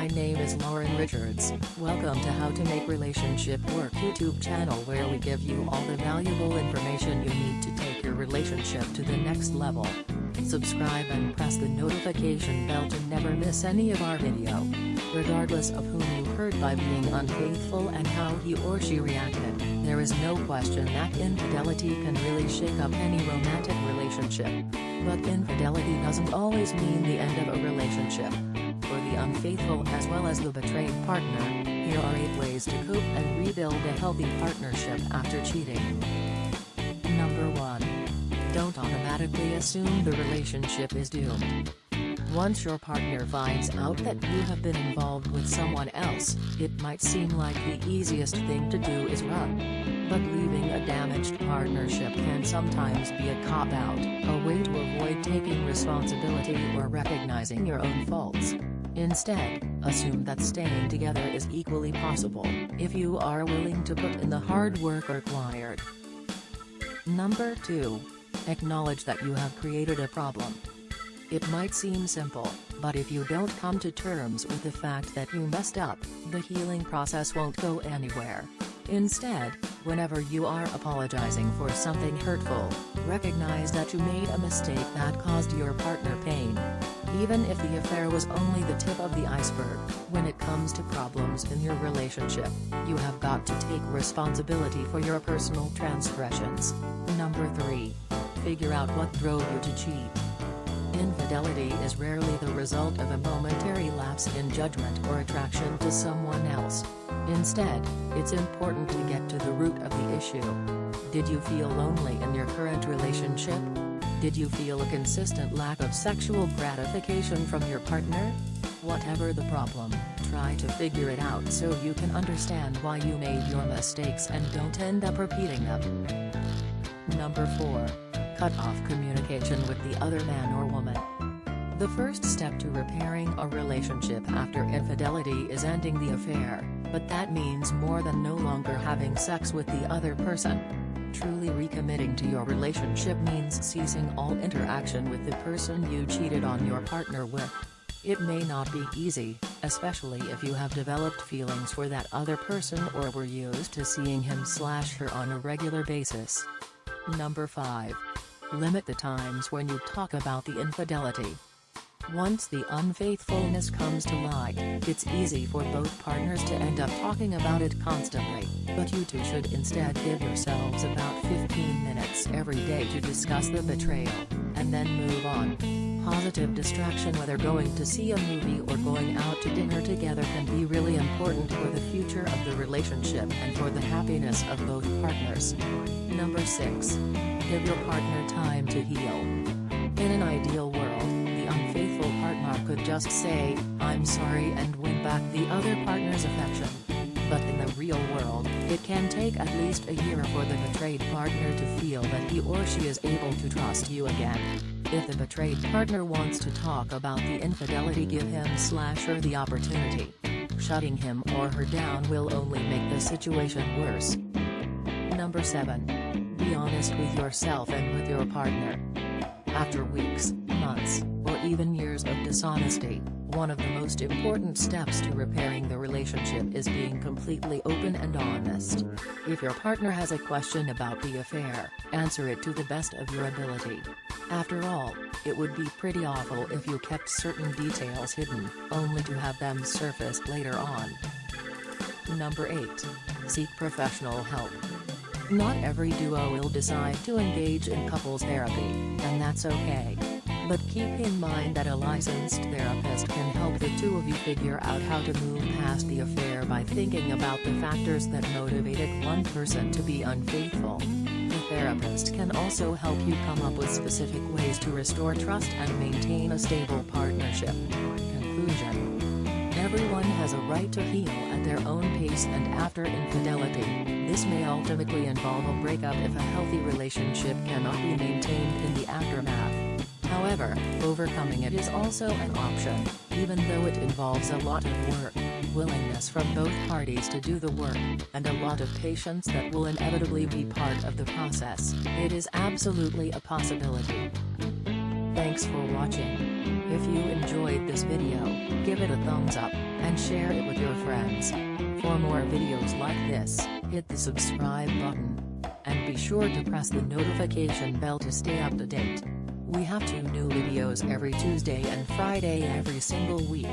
My name is Lauren Richards. Welcome to How to Make Relationship Work YouTube channel where we give you all the valuable information you need to take your relationship to the next level. Subscribe and press the notification bell to never miss any of our video. Regardless of whom you hurt by being unfaithful and how he or she reacted, there is no question that infidelity can really shake up any romantic relationship. But infidelity doesn't always mean the end of a relationship. Unfaithful as well as the betrayed partner, here are 8 ways to cope and rebuild a healthy partnership after cheating. Number 1. Don't automatically assume the relationship is doomed. Once your partner finds out that you have been involved with someone else, it might seem like the easiest thing to do is run. But leaving a damaged partnership can sometimes be a cop-out, a way to avoid taking responsibility or recognizing your own faults. Instead, assume that staying together is equally possible, if you are willing to put in the hard work required. Number 2. Acknowledge that you have created a problem. It might seem simple, but if you don't come to terms with the fact that you messed up, the healing process won't go anywhere. Instead, whenever you are apologizing for something hurtful, recognize that you made a mistake that caused your partner pain. Even if the affair was only the tip of the iceberg, when it comes to problems in your relationship, you have got to take responsibility for your personal transgressions. Number 3. Figure out what drove you to cheat. Infidelity is rarely the result of a momentary lapse in judgment or attraction to someone else. Instead, it's important to get to the root of the issue. Did you feel lonely in your current relationship? Did you feel a consistent lack of sexual gratification from your partner? Whatever the problem, try to figure it out so you can understand why you made your mistakes and don't end up repeating them. Number 4. Cut off communication with the other man or woman. The first step to repairing a relationship after infidelity is ending the affair, but that means more than no longer having sex with the other person. Truly recommitting to your relationship means ceasing all interaction with the person you cheated on your partner with. It may not be easy, especially if you have developed feelings for that other person or were used to seeing him slash her on a regular basis. Number 5. Limit the times when you talk about the infidelity. Once the unfaithfulness comes to light, it's easy for both partners to end up talking about it constantly, but you two should instead give yourselves about 15 minutes every day to discuss the betrayal, and then move on. Positive distraction whether going to see a movie or going out to dinner together can be really important for the future of the relationship and for the happiness of both partners. Number 6. Give your partner time to heal. In an ideal world, the unfaithful could just say, I'm sorry and win back the other partner's affection. But in the real world, it can take at least a year for the betrayed partner to feel that he or she is able to trust you again. If the betrayed partner wants to talk about the infidelity give him slash her the opportunity. Shutting him or her down will only make the situation worse. Number 7. Be honest with yourself and with your partner. After weeks, months, or even years of dishonesty, one of the most important steps to repairing the relationship is being completely open and honest. If your partner has a question about the affair, answer it to the best of your ability. After all, it would be pretty awful if you kept certain details hidden, only to have them surface later on. Number 8. Seek professional help. Not every duo will decide to engage in couples therapy, and that's okay. But keep in mind that a licensed therapist can help the two of you figure out how to move past the affair by thinking about the factors that motivated one person to be unfaithful. The therapist can also help you come up with specific ways to restore trust and maintain a stable partnership. Conclusion Everyone has a right to heal at their own pace and after infidelity, this may ultimately involve a breakup if a healthy relationship cannot be maintained in the aftermath. However, overcoming it is also an option, even though it involves a lot of work, willingness from both parties to do the work, and a lot of patience that will inevitably be part of the process. It is absolutely a possibility. Thanks for watching. If you enjoyed this video, give it a thumbs up, and share it with your friends. For more videos like this, hit the subscribe button. And be sure to press the notification bell to stay up to date. We have two new videos every Tuesday and Friday every single week.